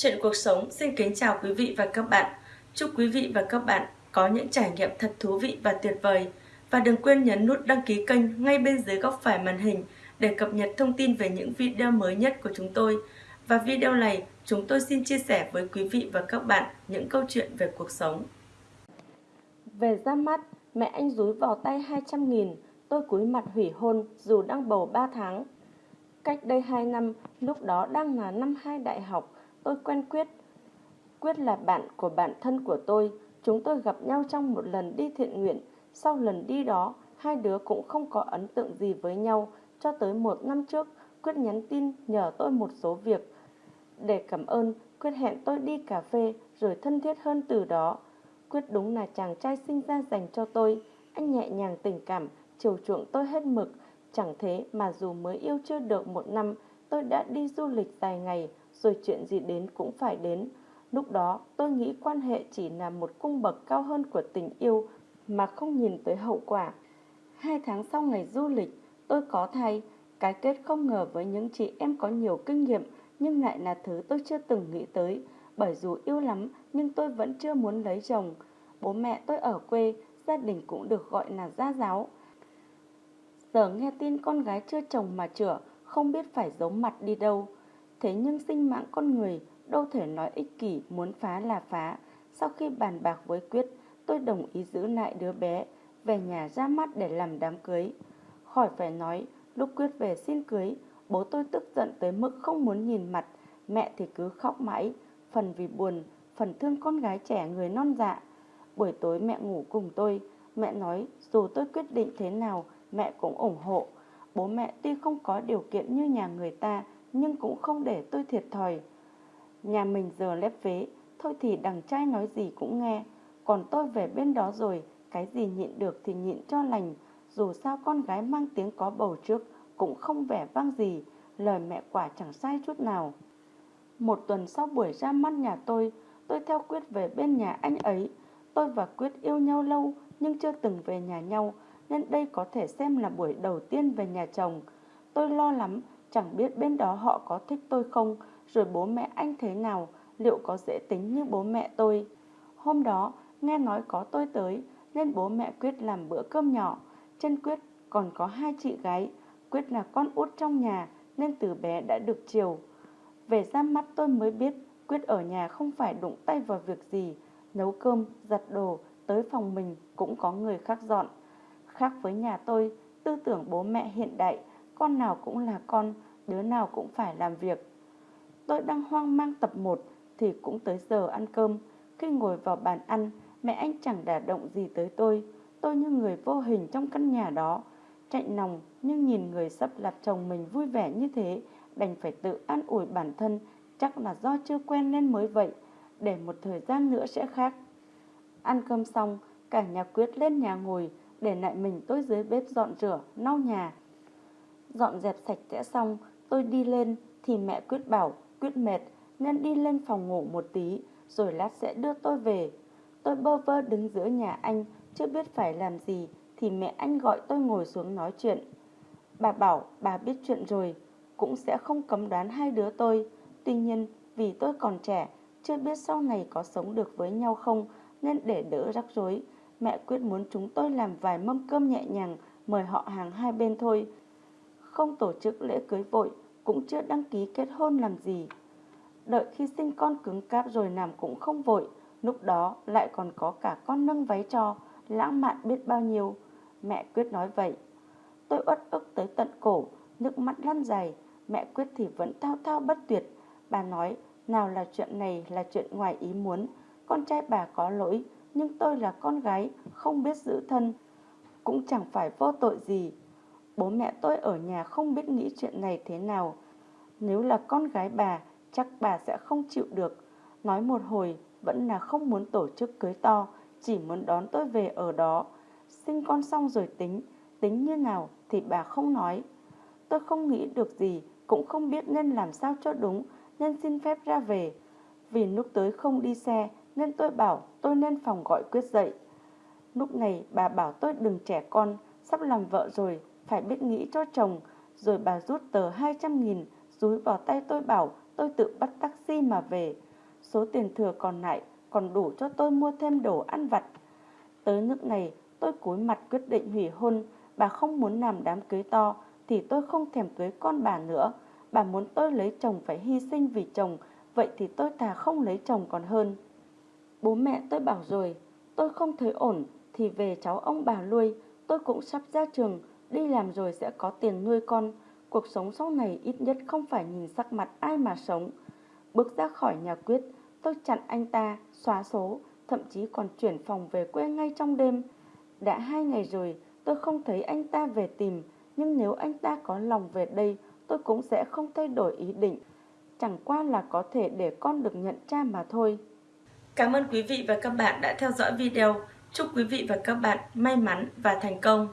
Chuyện cuộc sống xin kính chào quý vị và các bạn. Chúc quý vị và các bạn có những trải nghiệm thật thú vị và tuyệt vời. Và đừng quên nhấn nút đăng ký kênh ngay bên dưới góc phải màn hình để cập nhật thông tin về những video mới nhất của chúng tôi. Và video này, chúng tôi xin chia sẻ với quý vị và các bạn những câu chuyện về cuộc sống. Về ra mắt, mẹ anh dúi vào tay 200 nghìn, tôi cúi mặt hủy hôn dù đang bầu 3 tháng. Cách đây 2 năm, lúc đó đang là năm 2 đại học, tôi quen Quyết. Quyết là bạn của bạn thân của tôi, chúng tôi gặp nhau trong một lần đi thiện nguyện. Sau lần đi đó, hai đứa cũng không có ấn tượng gì với nhau, cho tới một năm trước, Quyết nhắn tin nhờ tôi một số việc. Để cảm ơn, Quyết hẹn tôi đi cà phê rồi thân thiết hơn từ đó. Quyết đúng là chàng trai sinh ra dành cho tôi. Anh nhẹ nhàng tình cảm, chiều chuộng tôi hết mực. Chẳng thế mà dù mới yêu chưa được một năm, tôi đã đi du lịch dài ngày, rồi chuyện gì đến cũng phải đến. Lúc đó tôi nghĩ quan hệ chỉ là một cung bậc cao hơn của tình yêu mà không nhìn tới hậu quả. Hai tháng sau ngày du lịch, tôi có thai, cái kết không ngờ với những chị em có nhiều kinh nghiệm nhưng lại là thứ tôi chưa từng nghĩ tới. Bởi dù yêu lắm nhưng tôi vẫn chưa muốn lấy chồng. Bố mẹ tôi ở quê, gia đình cũng được gọi là gia giáo. Giờ nghe tin con gái chưa chồng mà chữa, không biết phải giấu mặt đi đâu. Thế nhưng sinh mạng con người đâu thể nói ích kỷ muốn phá là phá. Sau khi bàn bạc với Quyết, tôi đồng ý giữ lại đứa bé, về nhà ra mắt để làm đám cưới. Khỏi phải nói, lúc Quyết về xin cưới, bố tôi tức giận tới mức không muốn nhìn mặt, mẹ thì cứ khóc mãi, phần vì buồn, phần thương con gái trẻ người non dạ. Buổi tối mẹ ngủ cùng tôi, mẹ nói dù tôi quyết định thế nào, mẹ cũng ủng hộ. Bố mẹ tuy không có điều kiện như nhà người ta, nhưng cũng không để tôi thiệt thòi. Nhà mình giờ lép vế, thôi thì đằng trai nói gì cũng nghe. Còn tôi về bên đó rồi, cái gì nhịn được thì nhịn cho lành. Dù sao con gái mang tiếng có bầu trước, cũng không vẻ vang gì, lời mẹ quả chẳng sai chút nào. Một tuần sau buổi ra mắt nhà tôi, tôi theo Quyết về bên nhà anh ấy. Tôi và Quyết yêu nhau lâu nhưng chưa từng về nhà nhau, nên đây có thể xem là buổi đầu tiên về nhà chồng. Tôi lo lắm Chẳng biết bên đó họ có thích tôi không, rồi bố mẹ anh thế nào, liệu có dễ tính như bố mẹ tôi. Hôm đó, nghe nói có tôi tới, nên bố mẹ Quyết làm bữa cơm nhỏ. Chân Quyết còn có hai chị gái, Quyết là con út trong nhà, nên từ bé đã được chiều. Về ra mắt tôi mới biết, Quyết ở nhà không phải đụng tay vào việc gì, nấu cơm, giặt đồ, tới phòng mình cũng có người khác dọn. Khác với nhà tôi, tư tưởng bố mẹ hiện đại, con nào cũng là con, đứa nào cũng phải làm việc. Tôi đang hoang mang tập 1 thì cũng tới giờ ăn cơm. Khi ngồi vào bàn ăn, mẹ anh chẳng đả động gì tới tôi. Tôi như người vô hình trong căn nhà đó. Chạy nòng nhưng nhìn người sắp lập chồng mình vui vẻ như thế, đành phải tự an ủi bản thân, chắc là do chưa quen nên mới vậy, để một thời gian nữa sẽ khác. Ăn cơm xong, cả nhà quyết lên nhà ngồi, để lại mình tôi dưới bếp dọn rửa, lau nhà. Dọn dẹp sạch sẽ xong, tôi đi lên thì mẹ Quyết bảo Quyết mệt nên đi lên phòng ngủ một tí rồi lát sẽ đưa tôi về. Tôi bơ vơ đứng giữa nhà anh chưa biết phải làm gì thì mẹ anh gọi tôi ngồi xuống nói chuyện. Bà bảo bà biết chuyện rồi, cũng sẽ không cấm đoán hai đứa tôi. Tuy nhiên vì tôi còn trẻ, chưa biết sau này có sống được với nhau không nên để đỡ rắc rối. Mẹ quyết muốn chúng tôi làm vài mâm cơm nhẹ nhàng mời họ hàng hai bên thôi không tổ chức lễ cưới vội, cũng chưa đăng ký kết hôn làm gì. Đợi khi sinh con cứng cáp rồi làm cũng không vội, lúc đó lại còn có cả con nâng váy cho, lãng mạn biết bao nhiêu. Mẹ Quyết nói vậy. Tôi uất ức tới tận cổ, nước mắt lăn dài, mẹ Quyết thì vẫn thao thao bất tuyệt. Bà nói, nào là chuyện này là chuyện ngoài ý muốn, con trai bà có lỗi, nhưng tôi là con gái, không biết giữ thân, cũng chẳng phải vô tội gì. Bố mẹ tôi ở nhà không biết nghĩ chuyện này thế nào. Nếu là con gái bà, chắc bà sẽ không chịu được. Nói một hồi, vẫn là không muốn tổ chức cưới to, chỉ muốn đón tôi về ở đó. Sinh con xong rồi tính, tính như nào thì bà không nói. Tôi không nghĩ được gì, cũng không biết nên làm sao cho đúng, nên xin phép ra về. Vì lúc tới không đi xe, nên tôi bảo tôi nên phòng gọi quyết dậy. Lúc này bà bảo tôi đừng trẻ con, sắp làm vợ rồi, phải biết nghĩ cho chồng. Rồi bà rút tờ 200 nghìn, rúi vào tay tôi bảo tôi tự bắt taxi mà về. số tiền thừa còn lại còn đủ cho tôi mua thêm đồ ăn vặt. Tới nước này, tôi cúi mặt quyết định hủy hôn, bà không muốn làm đám cưới to thì tôi không thèm cưới con bà nữa. Bà muốn tôi lấy chồng phải hy sinh vì chồng, vậy thì tôi thà không lấy chồng còn hơn. Bố mẹ tôi bảo rồi, tôi không thấy ổn thì về cháu ông bà nuôi, tôi cũng sắp ra trường, đi làm rồi sẽ có tiền nuôi con. Cuộc sống sau này ít nhất không phải nhìn sắc mặt ai mà sống. Bước ra khỏi nhà quyết, tôi chặn anh ta, xóa số, thậm chí còn chuyển phòng về quê ngay trong đêm. Đã hai ngày rồi, tôi không thấy anh ta về tìm, nhưng nếu anh ta có lòng về đây, tôi cũng sẽ không thay đổi ý định. Chẳng qua là có thể để con được nhận cha mà thôi. Cảm ơn quý vị và các bạn đã theo dõi video. Chúc quý vị và các bạn may mắn và thành công.